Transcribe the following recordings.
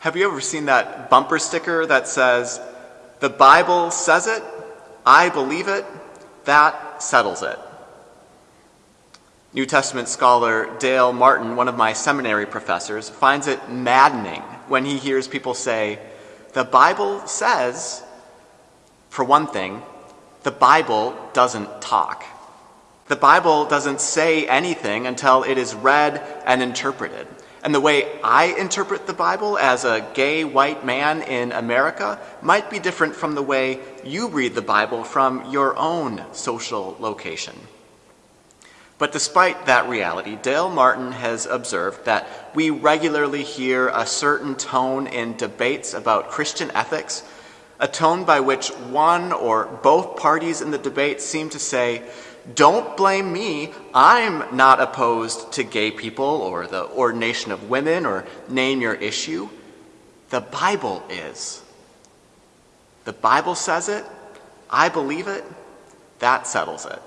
Have you ever seen that bumper sticker that says, The Bible says it, I believe it, that settles it? New Testament scholar Dale Martin, one of my seminary professors, finds it maddening when he hears people say, The Bible says, for one thing, the Bible doesn't talk. The Bible doesn't say anything until it is read and interpreted. And the way I interpret the Bible as a gay white man in America might be different from the way you read the Bible from your own social location. But despite that reality, Dale Martin has observed that we regularly hear a certain tone in debates about Christian ethics, a tone by which one or both parties in the debate seem to say, don't blame me. I'm not opposed to gay people or the ordination of women or name your issue. The Bible is. The Bible says it. I believe it. That settles it.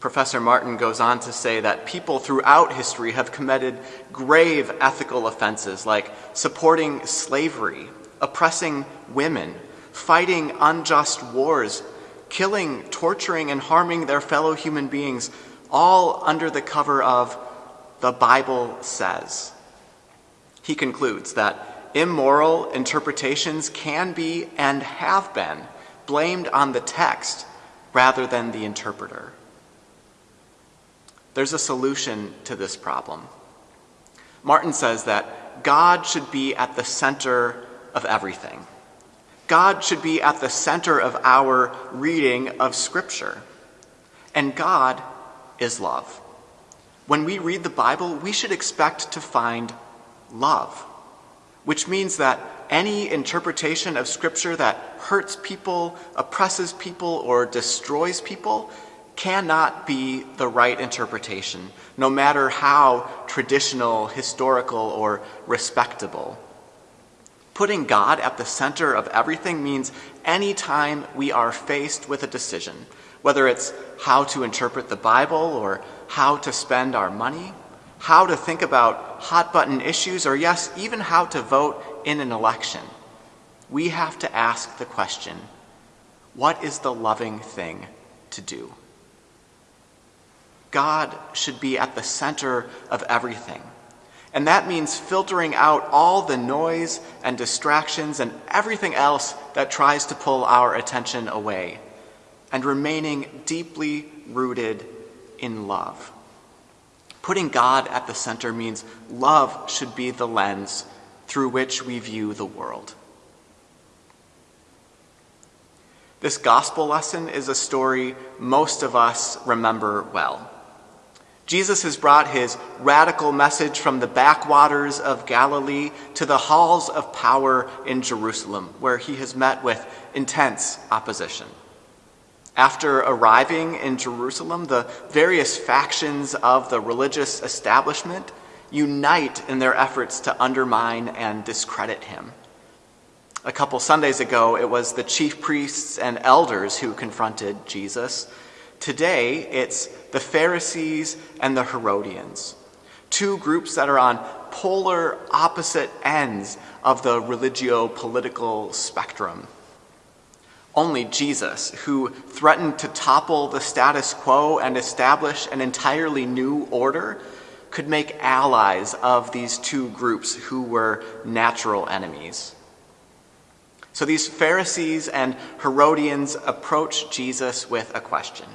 Professor Martin goes on to say that people throughout history have committed grave ethical offenses like supporting slavery, oppressing women, fighting unjust wars, killing, torturing, and harming their fellow human beings, all under the cover of the Bible says. He concludes that immoral interpretations can be and have been blamed on the text rather than the interpreter. There's a solution to this problem. Martin says that God should be at the center of everything. God should be at the center of our reading of Scripture. And God is love. When we read the Bible, we should expect to find love, which means that any interpretation of Scripture that hurts people, oppresses people, or destroys people cannot be the right interpretation, no matter how traditional, historical, or respectable. Putting God at the center of everything means anytime we are faced with a decision, whether it's how to interpret the Bible or how to spend our money, how to think about hot button issues, or yes, even how to vote in an election, we have to ask the question what is the loving thing to do? God should be at the center of everything. And that means filtering out all the noise and distractions and everything else that tries to pull our attention away and remaining deeply rooted in love. Putting God at the center means love should be the lens through which we view the world. This gospel lesson is a story most of us remember well. Jesus has brought his radical message from the backwaters of Galilee to the halls of power in Jerusalem, where he has met with intense opposition. After arriving in Jerusalem, the various factions of the religious establishment unite in their efforts to undermine and discredit him. A couple Sundays ago, it was the chief priests and elders who confronted Jesus. Today, it's the Pharisees and the Herodians, two groups that are on polar opposite ends of the religio political spectrum. Only Jesus, who threatened to topple the status quo and establish an entirely new order, could make allies of these two groups who were natural enemies. So these Pharisees and Herodians approach Jesus with a question.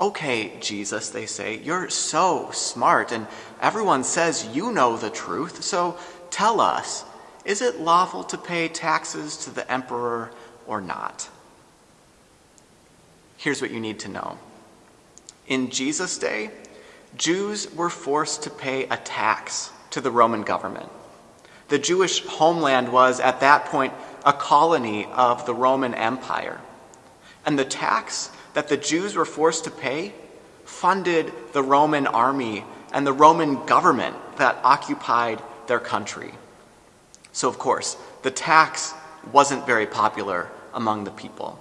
Okay, Jesus, they say, you're so smart, and everyone says you know the truth, so tell us, is it lawful to pay taxes to the emperor or not? Here's what you need to know. In Jesus' day, Jews were forced to pay a tax to the Roman government. The Jewish homeland was, at that point, a colony of the Roman Empire. And the tax that the Jews were forced to pay funded the Roman army and the Roman government that occupied their country. So, of course, the tax wasn't very popular among the people.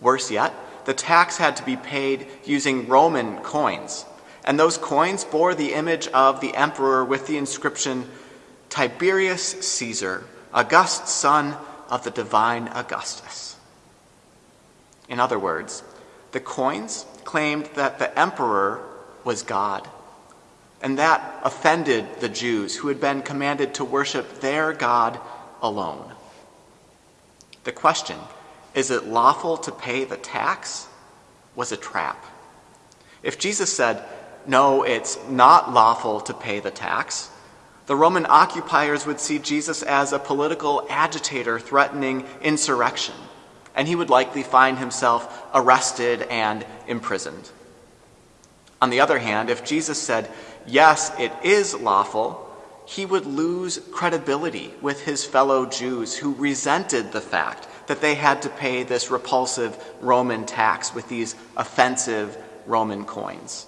Worse yet, the tax had to be paid using Roman coins. And those coins bore the image of the emperor with the inscription Tiberius Caesar, august son of the divine Augustus. In other words, the coins claimed that the emperor was God. And that offended the Jews who had been commanded to worship their God alone. The question, is it lawful to pay the tax, was a trap. If Jesus said, no, it's not lawful to pay the tax, the Roman occupiers would see Jesus as a political agitator threatening insurrection, and he would likely find himself arrested and imprisoned. On the other hand, if Jesus said, yes, it is lawful, he would lose credibility with his fellow Jews who resented the fact that they had to pay this repulsive Roman tax with these offensive Roman coins.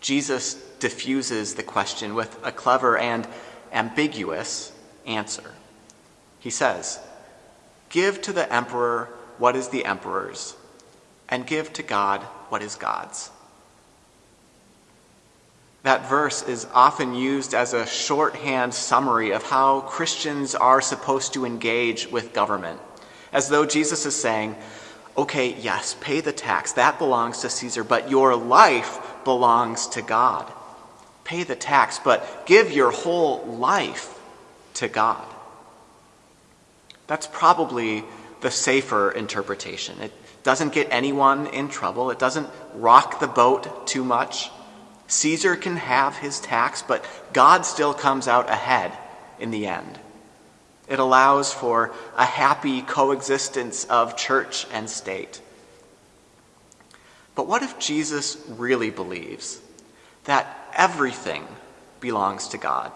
Jesus diffuses the question with a clever and ambiguous answer. He says, Give to the emperor what is the emperor's, and give to God what is God's. That verse is often used as a shorthand summary of how Christians are supposed to engage with government, as though Jesus is saying, okay, yes, pay the tax, that belongs to Caesar, but your life belongs to God. Pay the tax, but give your whole life to God. That's probably the safer interpretation. It doesn't get anyone in trouble, it doesn't rock the boat too much. Caesar can have his tax, but God still comes out ahead in the end. It allows for a happy coexistence of church and state. But what if Jesus really believes that everything belongs to God?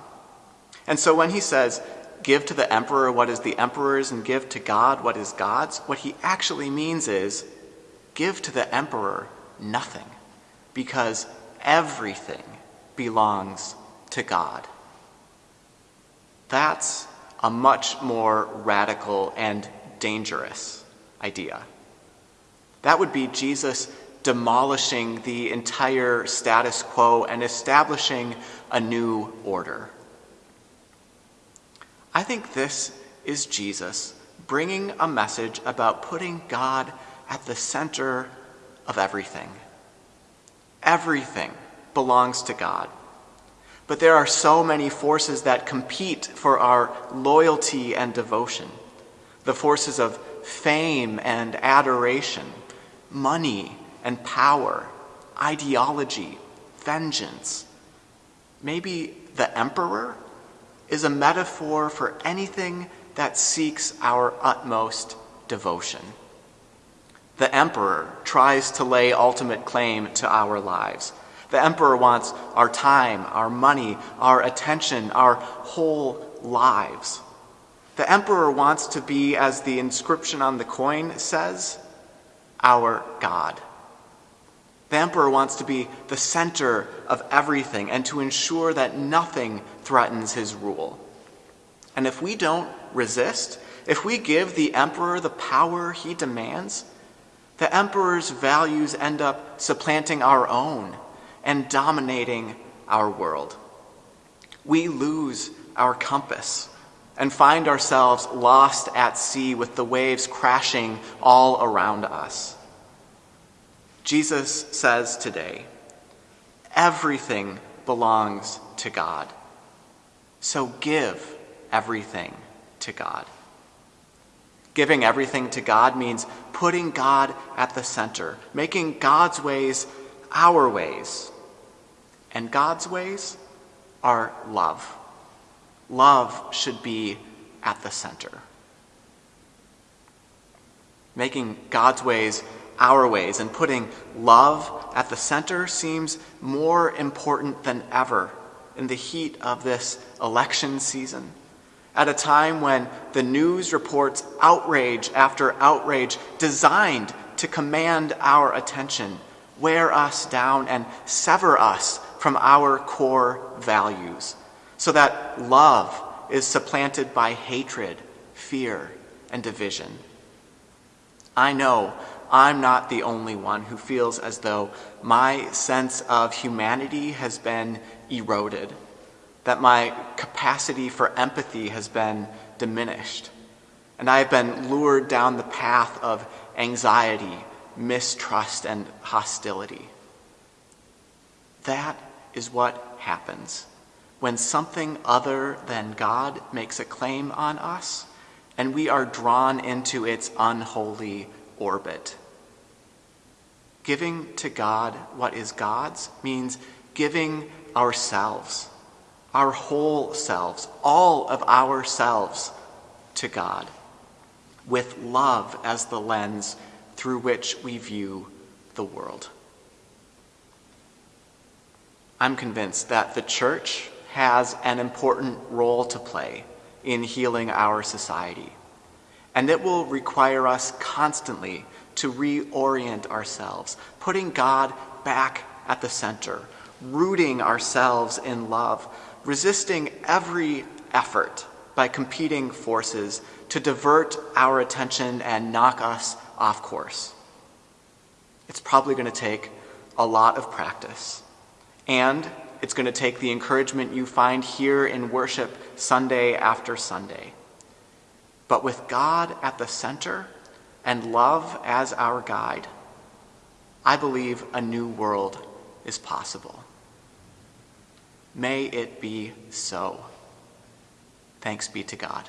And so when he says, give to the emperor what is the emperor's and give to God what is God's, what he actually means is give to the emperor nothing because everything belongs to God. That's a much more radical and dangerous idea. That would be Jesus demolishing the entire status quo and establishing a new order. I think this is Jesus bringing a message about putting God at the center of everything. Everything belongs to God. But there are so many forces that compete for our loyalty and devotion the forces of fame and adoration, money and power, ideology, vengeance. Maybe the emperor is a metaphor for anything that seeks our utmost devotion. The emperor tries to lay ultimate claim to our lives. The emperor wants our time, our money, our attention, our whole lives. The emperor wants to be, as the inscription on the coin says, our God. The emperor wants to be the center of everything and to ensure that nothing threatens his rule. And if we don't resist, if we give the emperor the power he demands, the emperor's values end up supplanting our own and dominating our world. We lose our compass and find ourselves lost at sea with the waves crashing all around us. Jesus says today, everything belongs to God. So give everything to God. Giving everything to God means putting God at the center, making God's ways our ways. And God's ways are love. Love should be at the center. Making God's ways our ways and putting love at the center seems more important than ever in the heat of this election season. At a time when the news reports outrage after outrage designed to command our attention, wear us down, and sever us from our core values, so that love is supplanted by hatred, fear, and division. I know I'm not the only one who feels as though my sense of humanity has been eroded, that my capacity for empathy has been diminished, and I have been lured down the path of anxiety, mistrust, and hostility. That is what happens when something other than God makes a claim on us and we are drawn into its unholy orbit. Giving to God what is God's means giving ourselves, our whole selves, all of ourselves to God, with love as the lens through which we view the world. I'm convinced that the church has an important role to play in healing our society. And it will require us constantly to reorient ourselves, putting God back at the center, rooting ourselves in love, resisting every effort by competing forces to divert our attention and knock us off course. It's probably going to take a lot of practice. And it's going to take the encouragement you find here in worship Sunday after Sunday. But with God at the center and love as our guide, I believe a new world is possible. May it be so. Thanks be to God.